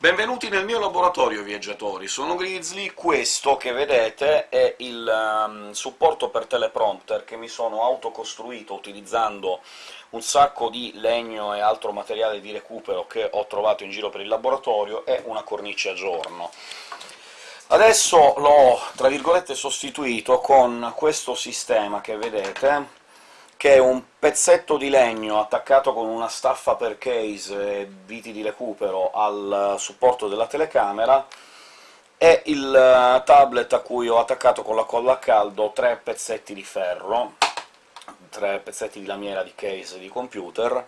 Benvenuti nel mio laboratorio, viaggiatori! Sono Grizzly, questo che vedete è il um, supporto per teleprompter che mi sono autocostruito utilizzando un sacco di legno e altro materiale di recupero che ho trovato in giro per il laboratorio, e una cornice a giorno. Adesso l'ho, tra virgolette, sostituito con questo sistema che vedete, che è un pezzetto di legno attaccato con una staffa per case e viti di recupero al supporto della telecamera, e il eh, tablet a cui ho attaccato con la colla a caldo tre pezzetti di ferro, tre pezzetti di lamiera di case di computer,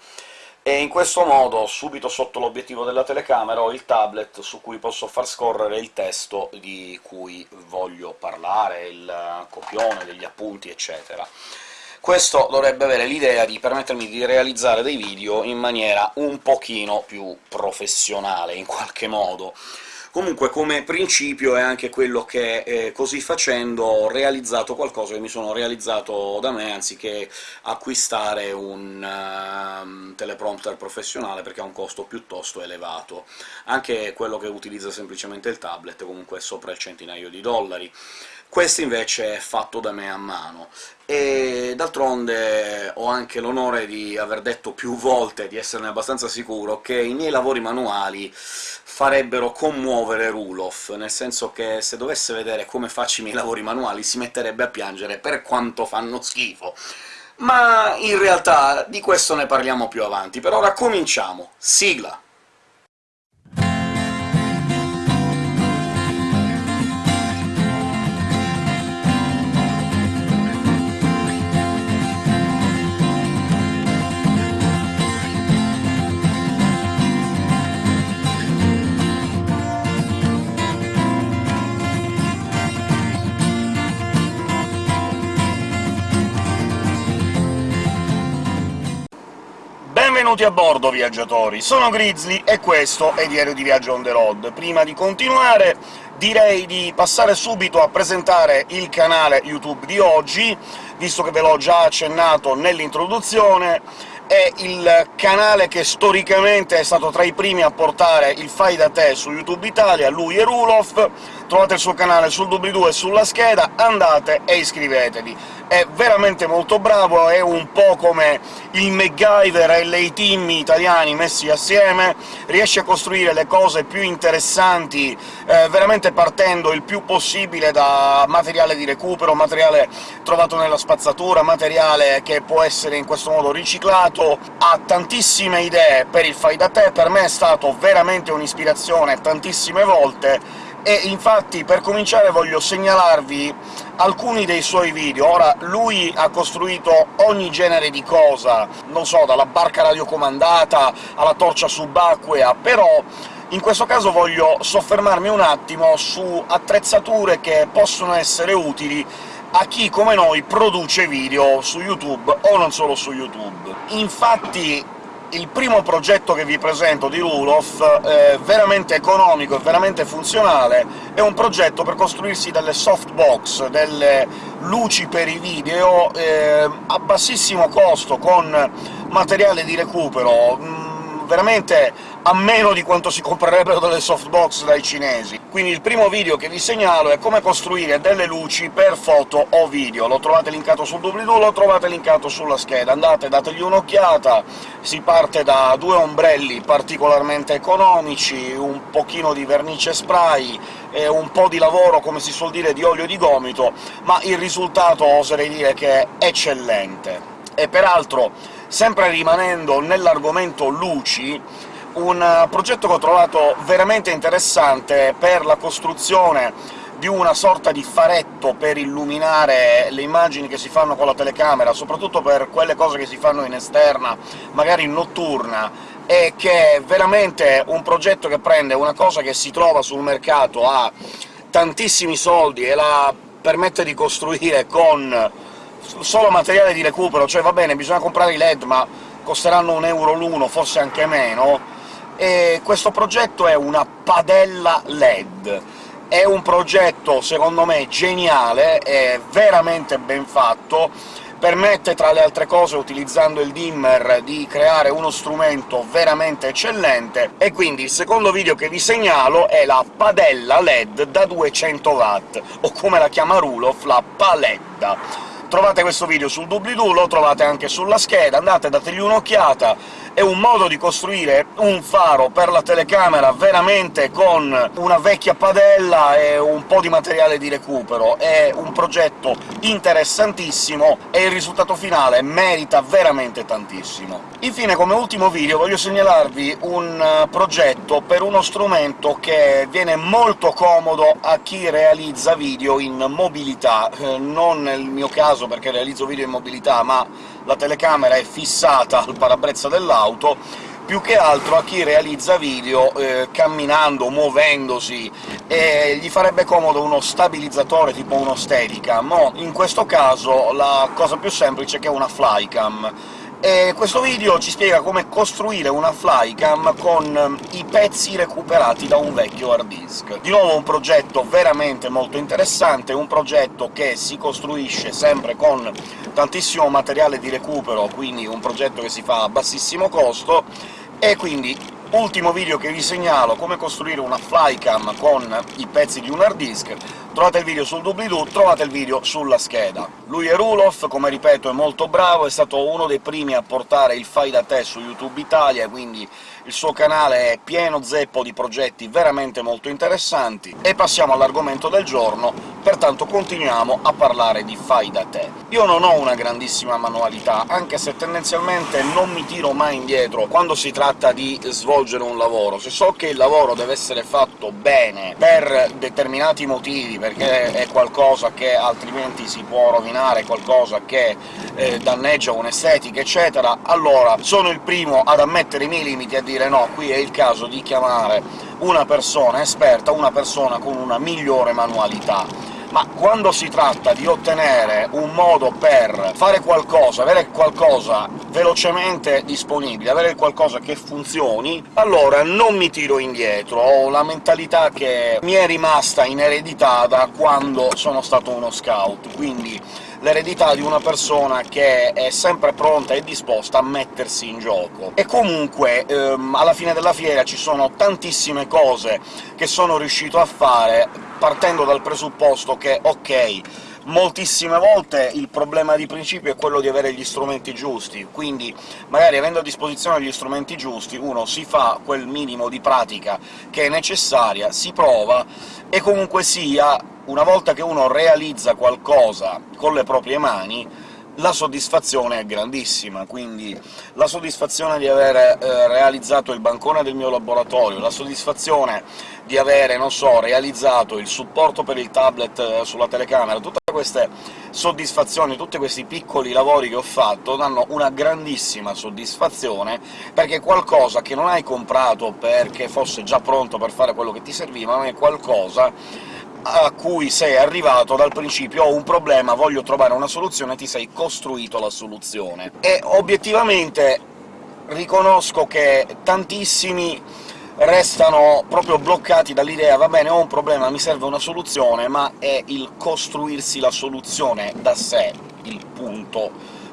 e in questo modo, subito sotto l'obiettivo della telecamera, ho il tablet su cui posso far scorrere il testo di cui voglio parlare, il copione degli appunti, eccetera. Questo dovrebbe avere l'idea di permettermi di realizzare dei video in maniera un pochino più professionale, in qualche modo. Comunque, come principio, è anche quello che, eh, così facendo, ho realizzato qualcosa che mi sono realizzato da me, anziché acquistare un uh, teleprompter professionale, perché ha un costo piuttosto elevato. Anche quello che utilizza semplicemente il tablet comunque è sopra il centinaio di dollari. Questo invece è fatto da me a mano, e d'altronde ho anche l'onore di aver detto più volte, di esserne abbastanza sicuro, che i miei lavori manuali farebbero commuovere Rulof, nel senso che se dovesse vedere come faccio i miei lavori manuali si metterebbe a piangere per quanto fanno schifo. Ma in realtà di questo ne parliamo più avanti. Per ora cominciamo. Sigla! Benvenuti a bordo, viaggiatori! Sono Grizzly e questo è Diario di Viaggio on the road. Prima di continuare direi di passare subito a presentare il canale YouTube di oggi, visto che ve l'ho già accennato nell'introduzione, è il canale che storicamente è stato tra i primi a portare il fai da te su YouTube Italia, lui e Rulof, trovate il suo canale sul doobly-doo e sulla scheda, andate e iscrivetevi. È veramente molto bravo, è un po' come il MacGyver e lei team italiani messi assieme, riesce a costruire le cose più interessanti, eh, veramente partendo il più possibile da materiale di recupero, materiale trovato nella spazzatura, materiale che può essere in questo modo riciclato, ha tantissime idee per il fai da te, per me è stato veramente un'ispirazione tantissime volte, e infatti per cominciare voglio segnalarvi alcuni dei suoi video. Ora, lui ha costruito ogni genere di cosa, non so, dalla barca radiocomandata alla torcia subacquea, però in questo caso voglio soffermarmi un attimo su attrezzature che possono essere utili a chi, come noi, produce video su YouTube, o non solo su YouTube. Infatti il primo progetto che vi presento di Rulof, è veramente economico e veramente funzionale, è un progetto per costruirsi delle softbox, delle luci per i video, eh, a bassissimo costo, con materiale di recupero, mm, veramente a meno di quanto si comprerebbero delle softbox dai cinesi. Quindi il primo video che vi segnalo è come costruire delle luci per foto o video. Lo trovate linkato sul doobly-doo, lo trovate linkato sulla scheda. Andate, dategli un'occhiata, si parte da due ombrelli particolarmente economici, un pochino di vernice spray, e un po' di lavoro, come si suol dire, di olio di gomito, ma il risultato oserei dire che è eccellente. E peraltro, sempre rimanendo nell'argomento luci, un eh, progetto che ho trovato veramente interessante per la costruzione di una sorta di faretto per illuminare le immagini che si fanno con la telecamera, soprattutto per quelle cose che si fanno in esterna, magari notturna, e che è veramente un progetto che prende una cosa che si trova sul mercato a tantissimi soldi e la permette di costruire con solo materiale di recupero, cioè va bene, bisogna comprare i LED, ma costeranno un euro l'uno, forse anche meno, e questo progetto è una padella LED. È un progetto, secondo me, geniale, è veramente ben fatto, permette, tra le altre cose, utilizzando il dimmer, di creare uno strumento veramente eccellente, e quindi il secondo video che vi segnalo è la padella LED da 200 watt, o come la chiama Rulof, la paledda trovate questo video sul doobly-doo, lo trovate anche sulla scheda, andate, dategli un'occhiata, è un modo di costruire un faro per la telecamera veramente con una vecchia padella e un po' di materiale di recupero. È un progetto interessantissimo e il risultato finale merita veramente tantissimo. Infine, come ultimo video, voglio segnalarvi un eh, progetto per uno strumento che viene molto comodo a chi realizza video in mobilità, eh, non nel mio caso perché realizzo video in mobilità, ma la telecamera è fissata al parabrezza dell'auto, più che altro a chi realizza video eh, camminando, muovendosi, e gli farebbe comodo uno stabilizzatore tipo uno Steadicam, in questo caso la cosa più semplice è che è una Flycam, e questo video ci spiega come costruire una flycam con ehm, i pezzi recuperati da un vecchio hard disk. Di nuovo un progetto veramente molto interessante, un progetto che si costruisce sempre con tantissimo materiale di recupero, quindi un progetto che si fa a bassissimo costo, e quindi ultimo video che vi segnalo come costruire una flycam con i pezzi di un hard disk, trovate il video sul doobly-doo, trovate il video sulla scheda. Lui è Rulof, come ripeto è molto bravo, è stato uno dei primi a portare il fai da te su YouTube Italia, quindi il suo canale è pieno zeppo di progetti veramente molto interessanti. E passiamo all'argomento del giorno, pertanto continuiamo a parlare di fai da te. Io non ho una grandissima manualità, anche se tendenzialmente non mi tiro mai indietro quando si tratta di svolgere un lavoro. Se so che il lavoro deve essere fatto bene per determinati motivi, perché è qualcosa che altrimenti si può rovinare, qualcosa che eh, danneggia un'estetica, eccetera, allora sono il primo ad ammettere i miei limiti e a dire no, qui è il caso di chiamare una persona esperta, una persona con una migliore manualità. Ma quando si tratta di ottenere un modo per fare qualcosa, avere qualcosa velocemente disponibile, avere qualcosa che funzioni, allora non mi tiro indietro, ho la mentalità che mi è rimasta in eredità da quando sono stato uno scout, quindi l'eredità di una persona che è sempre pronta e disposta a mettersi in gioco. E comunque, ehm, alla fine della fiera ci sono tantissime cose che sono riuscito a fare partendo dal presupposto che, ok, moltissime volte il problema di principio è quello di avere gli strumenti giusti, quindi magari avendo a disposizione gli strumenti giusti uno si fa quel minimo di pratica che è necessaria, si prova, e comunque sia una volta che uno realizza qualcosa con le proprie mani, la soddisfazione è grandissima, quindi la soddisfazione di aver eh, realizzato il bancone del mio laboratorio, la soddisfazione di avere, non so, realizzato il supporto per il tablet eh, sulla telecamera, tutte queste soddisfazioni, tutti questi piccoli lavori che ho fatto danno una grandissima soddisfazione, perché qualcosa che non hai comprato perché fosse già pronto per fare quello che ti serviva, ma è qualcosa a cui sei arrivato dal principio «ho un problema, voglio trovare una soluzione», ti sei costruito la soluzione. E obiettivamente riconosco che tantissimi restano proprio bloccati dall'idea «va bene, ho un problema, mi serve una soluzione», ma è il costruirsi la soluzione da sé il punto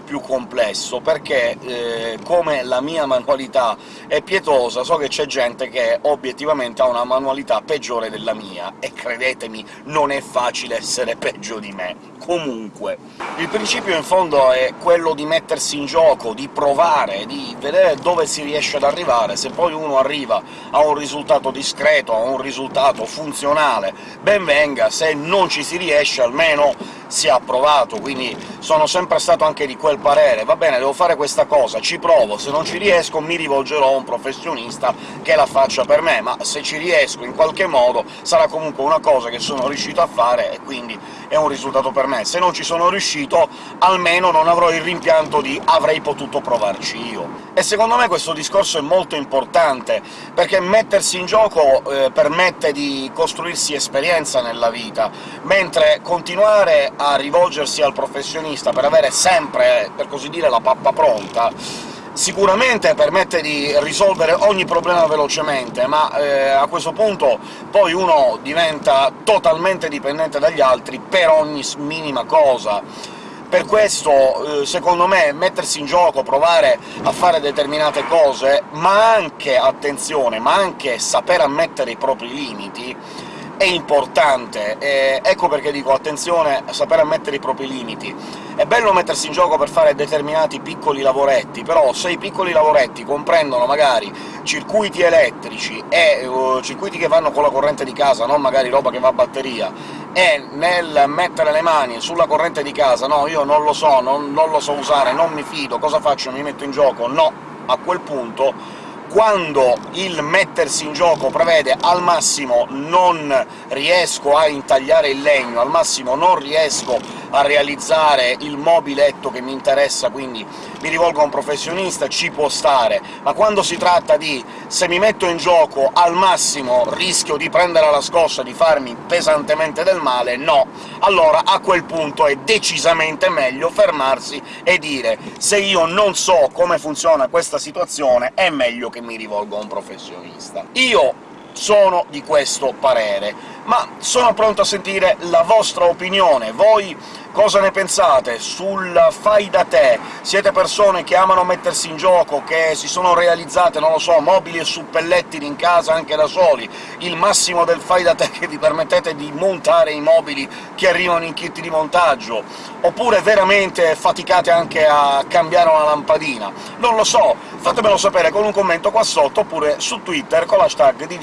più complesso, perché eh, come la mia manualità è pietosa, so che c'è gente che obiettivamente ha una manualità peggiore della mia, e credetemi, non è facile essere peggio di me. Comunque, il principio in fondo è quello di mettersi in gioco, di provare, di vedere dove si riesce ad arrivare. Se poi uno arriva a un risultato discreto, a un risultato funzionale, ben venga, se non ci si riesce almeno sia approvato, quindi sono sempre stato anche di quel parere «va bene, devo fare questa cosa, ci provo, se non ci riesco mi rivolgerò a un professionista che la faccia per me, ma se ci riesco in qualche modo sarà comunque una cosa che sono riuscito a fare e quindi è un risultato per me. Se non ci sono riuscito, almeno non avrò il rimpianto di «avrei potuto provarci io». E secondo me questo discorso è molto importante, perché mettersi in gioco eh, permette di costruirsi esperienza nella vita, mentre continuare a rivolgersi al professionista per avere sempre, per così dire, la pappa pronta, sicuramente permette di risolvere ogni problema velocemente, ma eh, a questo punto poi uno diventa totalmente dipendente dagli altri per ogni minima cosa Per questo, eh, secondo me, mettersi in gioco, provare a fare determinate cose, ma anche, attenzione, ma anche saper ammettere i propri limiti, è importante. E ecco perché dico attenzione a sapere ammettere i propri limiti. È bello mettersi in gioco per fare determinati piccoli lavoretti, però se i piccoli lavoretti comprendono magari circuiti elettrici e uh, circuiti che vanno con la corrente di casa, non magari roba che va a batteria, e nel mettere le mani sulla corrente di casa «no, io non lo so, non, non lo so usare, non mi fido, cosa faccio, mi metto in gioco?» No, a quel punto quando il mettersi in gioco prevede al massimo non riesco a intagliare il legno, al massimo non riesco a realizzare il mobiletto che mi interessa, quindi mi rivolgo a un professionista, ci può stare, ma quando si tratta di se mi metto in gioco al massimo rischio di prendere la scossa, di farmi pesantemente del male, no. Allora a quel punto è decisamente meglio fermarsi e dire «se io non so come funziona questa situazione, è meglio che mi rivolgo a un professionista». Io sono di questo parere, ma sono pronto a sentire la vostra opinione. Voi Cosa ne pensate sul fai da te? Siete persone che amano mettersi in gioco, che si sono realizzate, non lo so, mobili e suppellettili in casa anche da soli, il massimo del fai da te che vi permettete di montare i mobili che arrivano in kit di montaggio? Oppure veramente faticate anche a cambiare una lampadina? Non lo so, fatemelo sapere con un commento qua sotto, oppure su Twitter con l'hashtag di.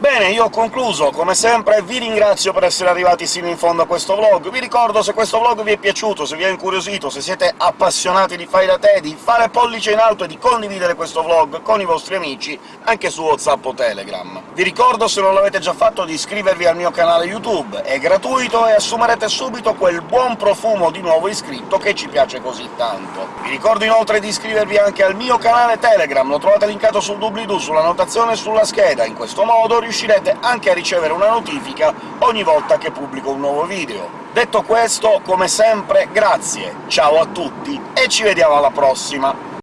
Bene, io ho concluso, come sempre vi ringrazio per essere arrivati sino in fondo a questo vlog, vi ricordo se questo vlog vi è piaciuto, se vi ha incuriosito, se siete appassionati di fai da te, di fare pollice in alto e di condividere questo vlog con i vostri amici anche su WhatsApp o Telegram. Vi ricordo, se non l'avete già fatto, di iscrivervi al mio canale YouTube, è gratuito e assumerete subito quel buon profumo di nuovo iscritto che ci piace così tanto. Vi ricordo inoltre di iscrivervi anche al mio canale Telegram, lo trovate linkato sul doobly-doo, sulla notazione e sulla scheda, in questo modo riuscirete anche a ricevere una notifica ogni volta che pubblico un nuovo video. Detto questo, come sempre, grazie, ciao a tutti e ci vediamo alla prossima!